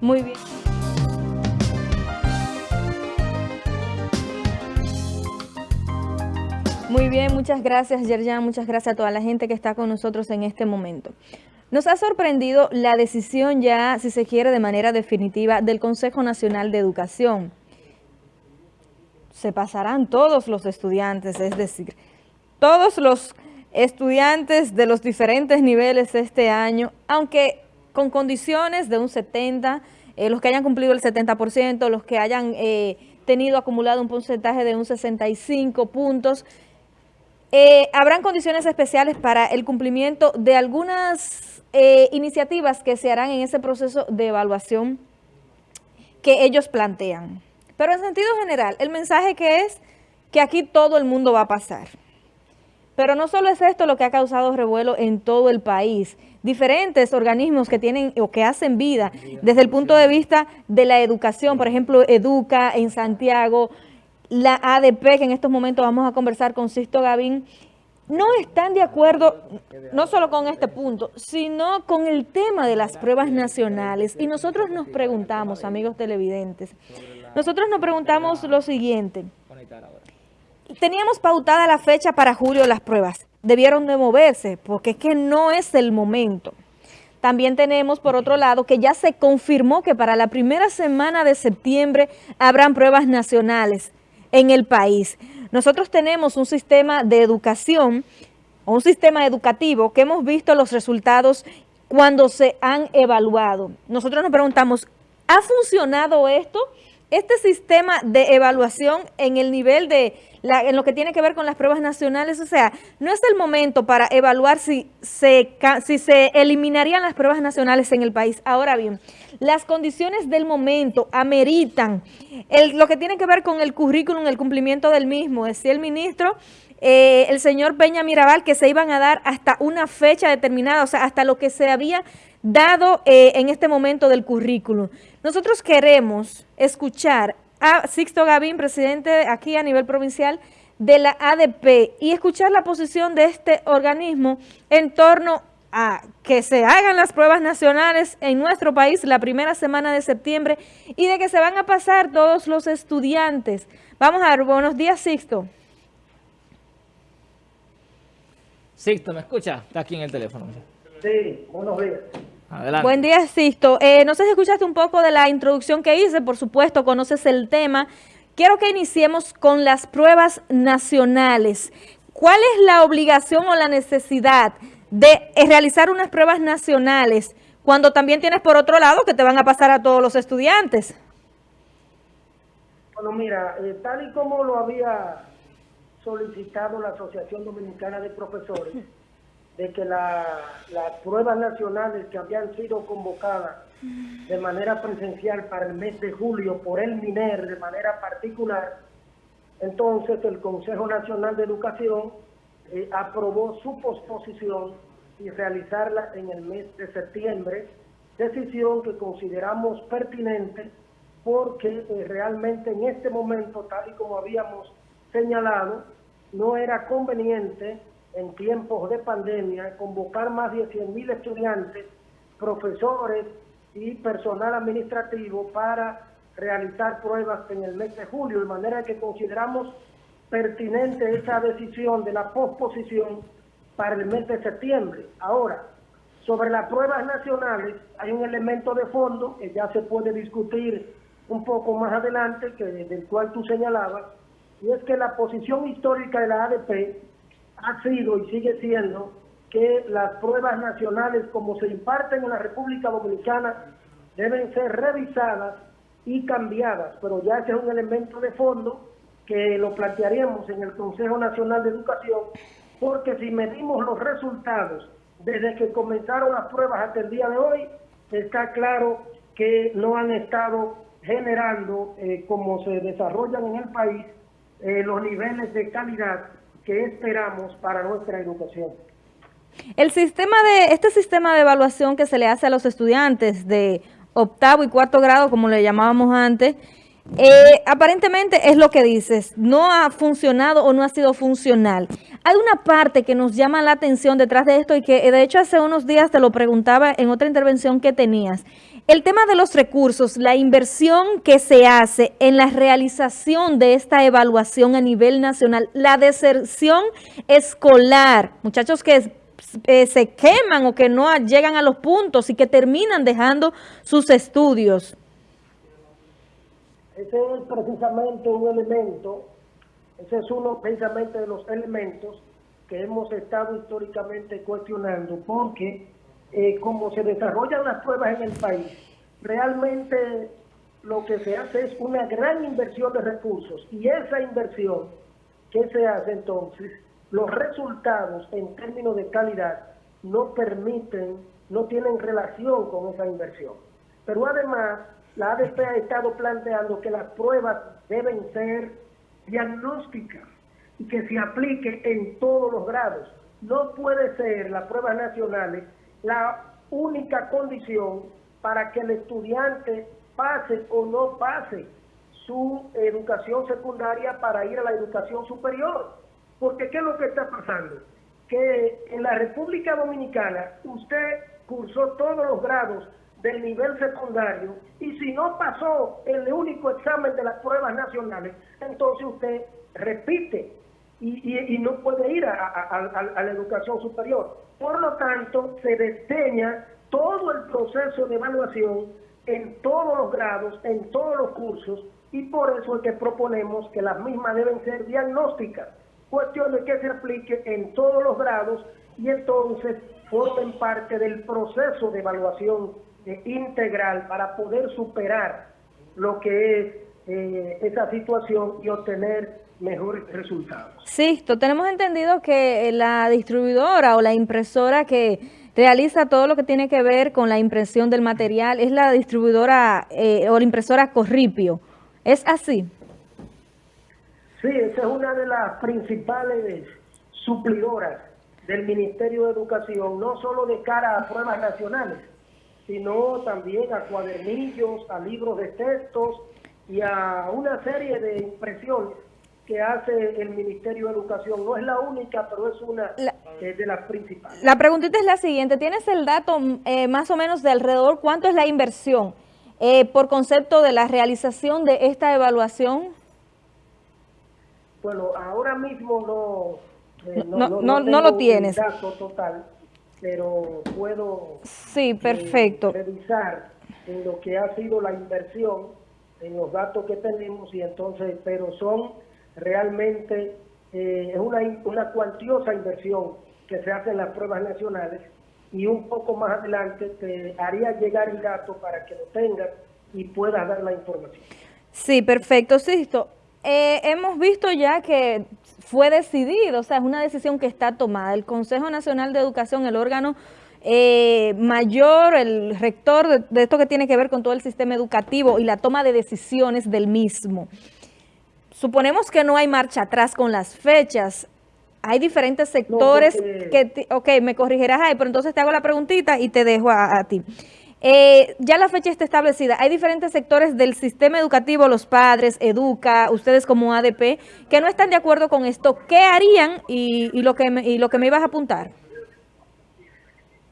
Muy bien. Muy bien, muchas gracias Yerjan, muchas gracias a toda la gente que está con nosotros en este momento. Nos ha sorprendido la decisión ya, si se quiere, de manera definitiva del Consejo Nacional de Educación. Se pasarán todos los estudiantes, es decir, todos los estudiantes de los diferentes niveles este año, aunque con condiciones de un 70, eh, los que hayan cumplido el 70%, los que hayan eh, tenido acumulado un porcentaje de un 65 puntos, eh, habrán condiciones especiales para el cumplimiento de algunas eh, iniciativas que se harán en ese proceso de evaluación que ellos plantean. Pero en sentido general, el mensaje que es que aquí todo el mundo va a pasar. Pero no solo es esto lo que ha causado revuelo en todo el país. Diferentes organismos que tienen o que hacen vida desde el punto de vista de la educación, por ejemplo, Educa en Santiago, la ADP, que en estos momentos vamos a conversar con Sisto Gavín, no están de acuerdo no solo con este punto, sino con el tema de las pruebas nacionales. Y nosotros nos preguntamos, amigos televidentes, nosotros nos preguntamos lo siguiente. Teníamos pautada la fecha para julio las pruebas. Debieron de moverse, porque es que no es el momento. También tenemos, por otro lado, que ya se confirmó que para la primera semana de septiembre habrán pruebas nacionales en el país. Nosotros tenemos un sistema de educación, un sistema educativo que hemos visto los resultados cuando se han evaluado. Nosotros nos preguntamos, ¿ha funcionado esto? Este sistema de evaluación en el nivel de, en lo que tiene que ver con las pruebas nacionales, o sea, no es el momento para evaluar si se, si se eliminarían las pruebas nacionales en el país. Ahora bien, las condiciones del momento ameritan lo que tiene que ver con el currículum, el cumplimiento del mismo. Decía el ministro, eh, el señor Peña Mirabal, que se iban a dar hasta una fecha determinada, o sea, hasta lo que se había dado eh, en este momento del currículum. Nosotros queremos escuchar a Sixto Gavín, presidente aquí a nivel provincial de la ADP, y escuchar la posición de este organismo en torno a que se hagan las pruebas nacionales en nuestro país la primera semana de septiembre y de que se van a pasar todos los estudiantes. Vamos a ver, buenos días Sixto. Sixto, ¿me escucha? Está aquí en el teléfono. Sí, buenos días. Adelante. Buen día, Sixto. Eh, no sé si escuchaste un poco de la introducción que hice, por supuesto, conoces el tema. Quiero que iniciemos con las pruebas nacionales. ¿Cuál es la obligación o la necesidad de eh, realizar unas pruebas nacionales cuando también tienes por otro lado que te van a pasar a todos los estudiantes? Bueno, mira, eh, tal y como lo había solicitado la Asociación Dominicana de Profesores, de que las pruebas nacionales que habían sido convocadas de manera presencial para el mes de julio por el MINER de manera particular, entonces el Consejo Nacional de Educación eh, aprobó su posposición y realizarla en el mes de septiembre, decisión que consideramos pertinente porque eh, realmente en este momento, tal y como habíamos señalado, no era conveniente en tiempos de pandemia convocar más de 100 mil estudiantes, profesores y personal administrativo para realizar pruebas en el mes de julio, de manera que consideramos pertinente esa decisión de la posposición para el mes de septiembre. Ahora, sobre las pruebas nacionales hay un elemento de fondo que ya se puede discutir un poco más adelante, que del cual tú señalabas, y es que la posición histórica de la ADP ha sido y sigue siendo que las pruebas nacionales como se imparten en la República Dominicana deben ser revisadas y cambiadas, pero ya ese es un elemento de fondo que lo plantearíamos en el Consejo Nacional de Educación, porque si medimos los resultados desde que comenzaron las pruebas hasta el día de hoy, está claro que no han estado generando, eh, como se desarrollan en el país, eh, los niveles de calidad esperamos para nuestra educación. El sistema de, este sistema de evaluación que se le hace a los estudiantes de octavo y cuarto grado, como le llamábamos antes, eh, aparentemente es lo que dices, no ha funcionado o no ha sido funcional. Hay una parte que nos llama la atención detrás de esto y que de hecho hace unos días te lo preguntaba en otra intervención que tenías. El tema de los recursos, la inversión que se hace en la realización de esta evaluación a nivel nacional, la deserción escolar, muchachos que eh, se queman o que no llegan a los puntos y que terminan dejando sus estudios. Ese es precisamente un elemento, ese es uno precisamente de los elementos que hemos estado históricamente cuestionando, porque eh, como se desarrollan las pruebas en el país, realmente lo que se hace es una gran inversión de recursos y esa inversión que se hace entonces, los resultados en términos de calidad no permiten, no tienen relación con esa inversión. Pero además, la ADP ha estado planteando que las pruebas deben ser diagnósticas y que se aplique en todos los grados. No puede ser las pruebas nacionales la única condición para que el estudiante pase o no pase su educación secundaria para ir a la educación superior. Porque ¿qué es lo que está pasando? Que en la República Dominicana usted cursó todos los grados del nivel secundario y si no pasó el único examen de las pruebas nacionales, entonces usted repite y, no puede ir a, la educación superior. Por lo tanto, se desdeña todo el proceso de evaluación en todos los grados, en todos los cursos, y por eso es que proponemos que las mismas deben ser diagnósticas, cuestiones que se apliquen en todos los grados y entonces formen parte del proceso de evaluación eh, integral para poder superar lo que es eh, esa situación y obtener mejores resultados. Sí, tenemos entendido que la distribuidora o la impresora que realiza todo lo que tiene que ver con la impresión del material es la distribuidora eh, o la impresora Corripio. ¿Es así? Sí, esa es una de las principales suplidoras del Ministerio de Educación, no solo de cara a pruebas nacionales, sino también a cuadernillos, a libros de textos y a una serie de impresiones que hace el Ministerio de Educación. No es la única, pero es una de las principales. La preguntita es la siguiente. ¿Tienes el dato eh, más o menos de alrededor cuánto es la inversión eh, por concepto de la realización de esta evaluación? Bueno, ahora mismo no, eh, no, no, lo tienes. dato total, pero puedo sí, perfecto. revisar en lo que ha sido la inversión, en los datos que tenemos, y entonces, pero son realmente eh, es una, una cuantiosa inversión que se hace en las pruebas nacionales y un poco más adelante te haría llegar el dato para que lo tengas y puedas dar la información. Sí, perfecto, Sisto. Eh, hemos visto ya que fue decidido, o sea, es una decisión que está tomada. El Consejo Nacional de Educación, el órgano eh, mayor, el rector de, de esto que tiene que ver con todo el sistema educativo y la toma de decisiones del mismo. Suponemos que no hay marcha atrás con las fechas. Hay diferentes sectores que, ok, me corrigirás ahí, pero entonces te hago la preguntita y te dejo a, ti. Eh, ya la fecha está establecida. Hay diferentes sectores del sistema educativo, los padres, Educa, ustedes como ADP, que no están de acuerdo con esto. ¿Qué harían y, lo, que me, y lo que me ibas a apuntar?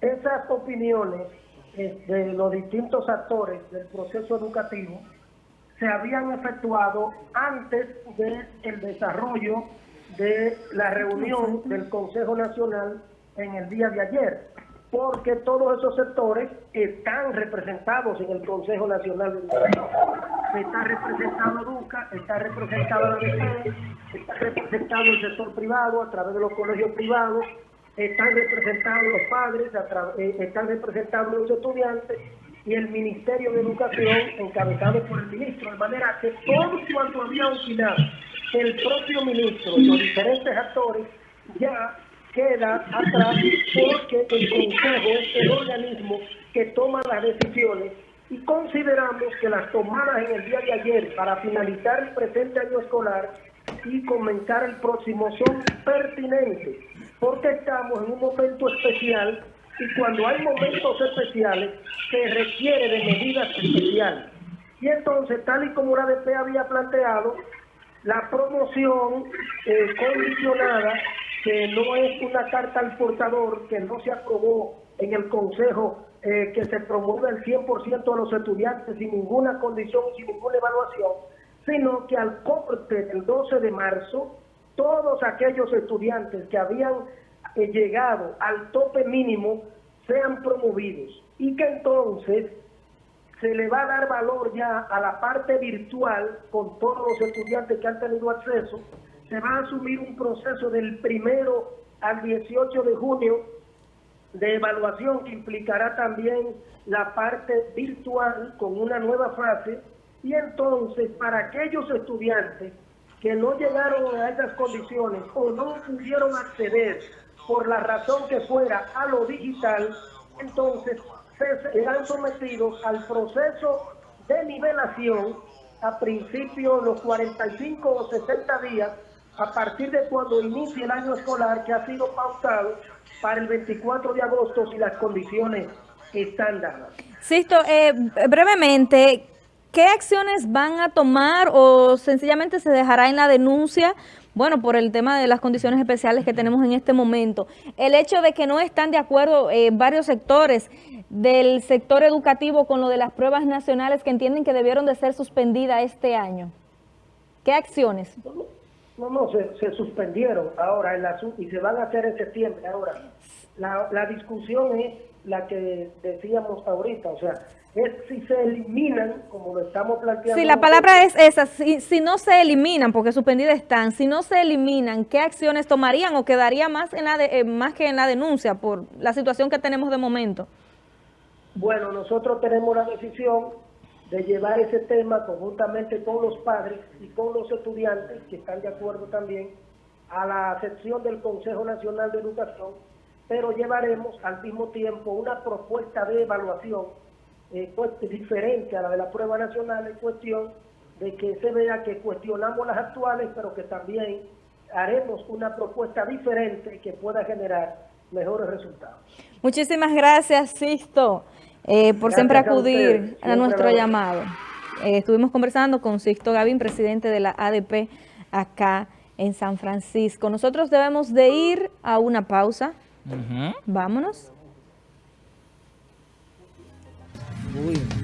Esas opiniones eh, de los distintos actores del proceso educativo se habían efectuado antes del desarrollo de la reunión del Consejo Nacional en el día de ayer, porque todos esos sectores están representados en el Consejo Nacional de Educación. Está representado DUCA, está representado la DC, está representado el sector privado a través de los colegios privados, están representados los padres, eh, están representados los estudiantes y el Ministerio de Educación encabezado por el ministro, de manera que todo cuanto había opinado el propio ministro y los diferentes actores ya queda atrás porque el Consejo es el organismo que toma las decisiones y consideramos que las tomadas en el día de ayer para finalizar el presente año escolar y comenzar el próximo son pertinentes porque estamos en un momento especial y cuando hay momentos especiales se requiere de medidas especiales. Y entonces, tal y como la ADP había planteado, la promoción eh, condicionada, que no es una carta al portador, que no se aprobó en el Consejo eh, que se promueva el 100% de los estudiantes sin ninguna condición, sin ninguna evaluación, sino que al corte del 12 de marzo, todos aquellos estudiantes que habían eh, llegado al tope mínimo sean promovidos y que entonces se le va a dar valor ya a la parte virtual con todos los estudiantes que han tenido acceso. Se va a asumir un proceso del primero al 18 de junio de evaluación que implicará también la parte virtual con una nueva fase y entonces para aquellos estudiantes que no llegaron a esas condiciones o no pudieron acceder por la razón que fuera a lo digital, entonces serán sometidos al proceso de nivelación a principios los 45 o 60 días a partir de cuando inicie el año escolar que ha sido pautado para el 24 de agosto si las condiciones están dadas. Sisto, eh, brevemente, ¿qué acciones van a tomar o sencillamente se dejará en la denuncia bueno, por el tema de las condiciones especiales que tenemos en este momento. El hecho de que no están de acuerdo eh, varios sectores del sector educativo con lo de las pruebas nacionales que entienden que debieron de ser suspendidas este año. ¿Qué acciones? No, no, se, suspendieron ahora en la, y se van a hacer en septiembre. Ahora, la, la discusión es la que decíamos ahorita, o sea, es si se eliminan, como lo estamos planteando. Sí, la palabra es esa, si, si no se eliminan, porque suspendidas están, si no se eliminan, ¿qué acciones tomarían o quedaría más, en la eh, más que en la denuncia por la situación que tenemos de momento? Bueno, nosotros tenemos la decisión de llevar ese tema conjuntamente con los padres y con los estudiantes, que están de acuerdo también, a la sección del Consejo Nacional de Educación, pero llevaremos al mismo tiempo una propuesta de evaluación eh, pues, diferente a la de la prueba nacional en cuestión de que se vea que cuestionamos las actuales, pero que también haremos una propuesta diferente que pueda generar mejores resultados. Muchísimas gracias, Sisto, eh, por siempre acudir a, nuestro llamado. Eh, estuvimos conversando con Sisto Gavín, presidente de la ADP acá en San Francisco. Nosotros debemos de ir a una pausa. Vámonos. Uy.